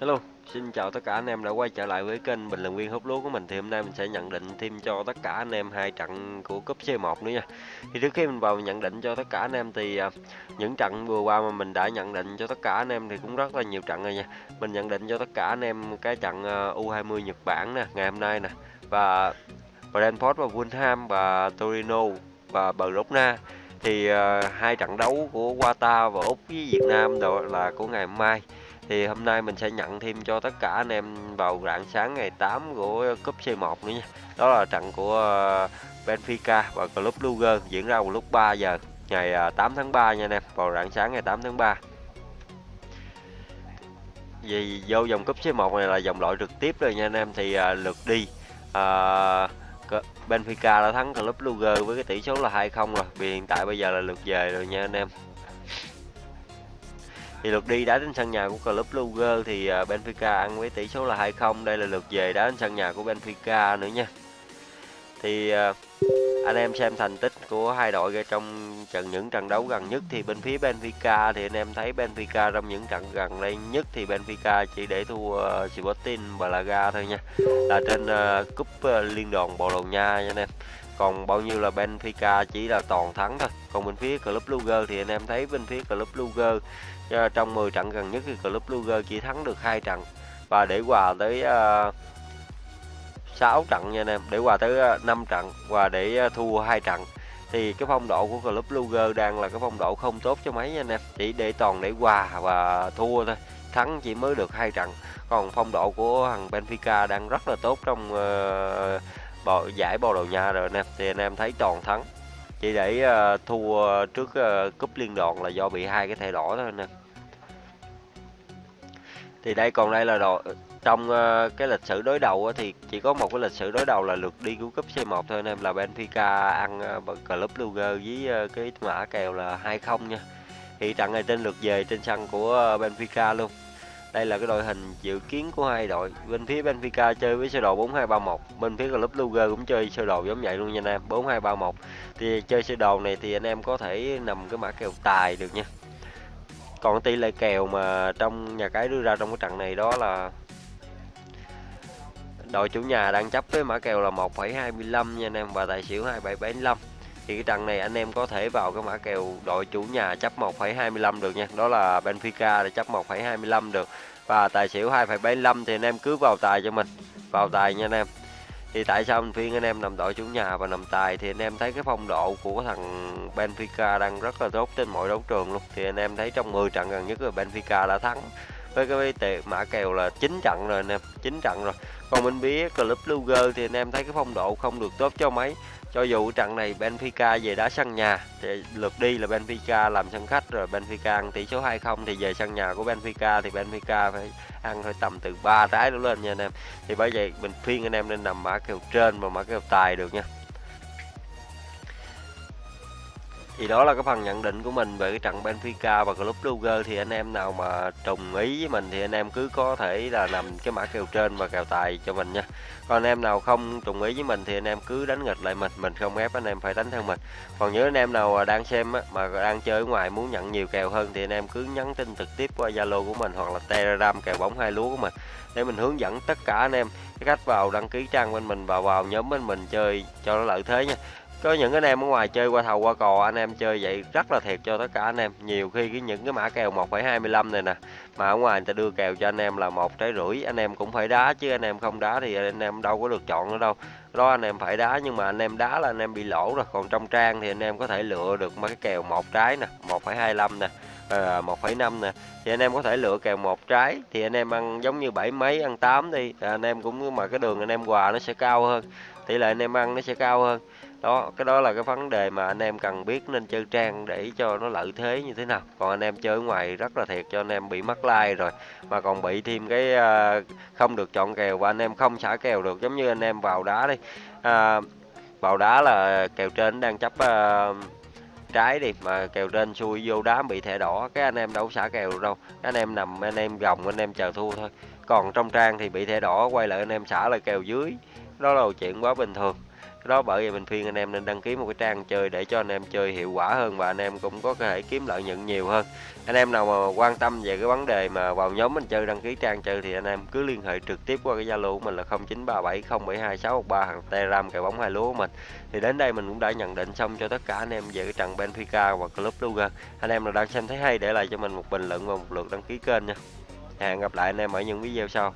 Hello, xin chào tất cả anh em đã quay trở lại với kênh bình luận viên hút lúa của mình thì hôm nay mình sẽ nhận định thêm cho tất cả anh em hai trận của cúp C1 nữa nha. Thì trước khi mình vào nhận định cho tất cả anh em thì à, những trận vừa qua mà mình đã nhận định cho tất cả anh em thì cũng rất là nhiều trận rồi nha. Mình nhận định cho tất cả anh em cái trận à, U20 Nhật Bản nè, ngày hôm nay nè và Brentford và Fulham và Torino và Barcelona thì uh, hai trận đấu của Qatar và Úc với Việt Nam đó là của ngày mai thì hôm nay mình sẽ nhận thêm cho tất cả anh em vào rạng sáng ngày 8 của cúp C1 nữa nha. Đó là trận của ờ, Benfica và Club Luger diễn ra vào lúc 3 giờ ngày ờ, 8 tháng 3 nha anh em vào rạng sáng ngày 8 tháng 3 vì vô vòng cúp C1 này là vòng loại trực tiếp rồi nha anh em thì à, lượt đi à, Benfica đã thắng Club Luger với cái tỷ số là 2-0 rồi. Vì hiện tại bây giờ là lượt về rồi nha anh em thì lượt đi đá trên sân nhà của Club Luger thì à, Benfica ăn với tỷ số là 2-0 đây là lượt về đá trên sân nhà của Benfica nữa nha. Thì à, anh em xem thành tích của hai đội trong trận những trận đấu gần nhất thì bên phía Benfica thì anh em thấy Benfica trong những trận gần đây nhất thì Benfica chỉ để thua à, Sporting Braga thôi nha. Là trên uh, cúp uh, liên đoàn Bồ Đào Nha nha anh em còn bao nhiêu là Benfica chỉ là toàn thắng thôi. Còn bên phía Club Luger thì anh em thấy bên phía Club Luger ờ, trong 10 trận gần nhất thì Club Luger chỉ thắng được hai trận. Và để hòa tới ờ, uh, 6 trận nha anh em để hòa tới ờ, 5 trận và để thua hai trận thì cái phong độ của Club Luger đang là cái phong độ không tốt cho mấy nha anh em. Chỉ để toàn để hòa và thua thôi thắng chỉ mới được hai trận. Còn phong độ của thằng Benfica đang rất là tốt trong uh, bò, giải bò đầu Nha rồi anh em thì anh em thấy toàn thắng. Chỉ để uh, thua trước uh, cúp liên đoàn là do bị hai cái thẻ đỏ thôi anh em thì đây còn đây là đội trong uh, cái lịch sử đối đầu uh, thì chỉ có một cái lịch sử đối đầu là lượt đi của cúp C1 thôi anh em là Benfica ăn uh, Club Luger với uh, cái mã kèo là 2-0 nha. Thì trận này tên lượt về trên sân của uh, Benfica luôn đây là cái đội hình dự kiến của hai đội. Bên phía Benfica chơi với sơ đồ 4231 bên phía Club Luger cũng chơi sơ đồ giống vậy luôn nha anh em 4231 thì chơi sơ đồ này thì anh em có thể nằm cái mã kèo tài được nha. Còn tỷ lệ kèo mà trong nhà cái đưa ra trong cái trận này đó là đội chủ nhà đang chấp với mã kèo là 1,25 nha anh em và tài xỉu 2775 thì cái trận này anh em có thể vào cái mã kèo đội chủ nhà chấp 1,25 được nha. Đó là Benfica để chấp 1,25 được. Và tài xỉu 2,75 thì anh em cứ vào tài cho mình. Vào tài nha anh em. Thì tại sao anh phiên anh em nằm đội chủ nhà và nằm tài thì anh em thấy cái phong độ của thằng Benfica đang rất là tốt trên mọi đấu trường luôn. Thì anh em thấy trong 10 trận gần nhất là Benfica đã thắng với cái tệ mã kèo là 9 trận rồi anh em 9 trận rồi. Còn bên phía Club Luger thì anh em thấy cái phong độ không được tốt cho mấy cho dù trận này Benfica về đá sân nhà, thì lượt đi là Benfica làm sân khách, rồi Benfica ăn tỷ số 2-0 thì về sân nhà của Benfica, thì Benfica phải ăn hơi tầm từ 3 trái đổ lên nha anh em. Thì bởi vậy mình phiên anh em nên nằm mã kèo trên và mã kèo tài được nha. Thì đó là cái phần nhận định của mình về cái trận Benfica và Club Brugge thì anh em nào mà trùng ý với mình thì anh em cứ có thể là nằm cái mã kèo trên và kèo tài cho mình nha. Còn anh em nào không trùng ý với mình thì anh em cứ đánh nghịch lại mình mình không ép anh em phải đánh theo mình. Còn nhớ anh em nào đang xem á, mà đang chơi ở ngoài muốn nhận nhiều kèo hơn thì anh em cứ nhắn tin trực tiếp qua Zalo của mình hoặc là Telegram kèo bóng hai lúa của mình để mình hướng dẫn tất cả anh em cái cách vào đăng ký trang bên mình và vào nhóm bên mình chơi cho nó lợi thế nha có những anh em ở ngoài chơi qua thầu qua cò anh em chơi vậy rất là thiệt cho tất cả anh em nhiều khi cái những cái mã kèo 1,25 này nè mà ở ngoài người ta đưa kèo cho anh em là một trái rưỡi anh em cũng phải đá chứ anh em không đá thì anh em đâu có được chọn nữa đâu đó anh em phải đá nhưng mà anh em đá là anh em bị lỗ rồi còn trong trang thì anh em có thể lựa được mấy cái kèo một trái nè 1,25 nè à, 1,5 nè thì anh em có thể lựa kèo một trái thì anh em ăn giống như bảy mấy ăn 8 đi anh em cũng mà cái đường anh em quà nó sẽ cao hơn tỷ lệ anh em ăn nó sẽ cao hơn đó cái đó là cái vấn đề mà anh em cần biết nên chơi trang để cho nó lợi thế như thế nào còn anh em chơi ngoài rất là thiệt cho anh em bị mất like rồi mà còn bị thêm cái uh, không được chọn kèo và anh em không xả kèo được giống như anh em vào đá đi uh, vào đá là kèo trên đang chấp uh, trái đi mà kèo trên xuôi vô đá bị thẻ đỏ cái anh em đâu xả kèo đâu anh em nằm anh em gồng anh em chờ thua thôi còn trong trang thì bị thẻ đỏ quay lại anh em xả lại kèo dưới đó là chuyện quá bình thường cái đó bởi vì mình khuyên anh em nên đăng ký một cái trang chơi để cho anh em chơi hiệu quả hơn và anh em cũng có thể kiếm lợi nhuận nhiều hơn. Anh em nào mà quan tâm về cái vấn đề mà vào nhóm mình chơi, đăng ký trang chơi thì anh em cứ liên hệ trực tiếp qua cái Zalo của mình là 0937072613 hàng Telegram cài bóng hai lúa của mình. Thì đến đây mình cũng đã nhận định xong cho tất cả anh em về cái trận Benfica và Club Brugge. Anh em nào đang xem thấy hay để lại cho mình một bình luận và một lượt đăng ký kênh nha. Hẹn gặp lại anh em ở những video sau.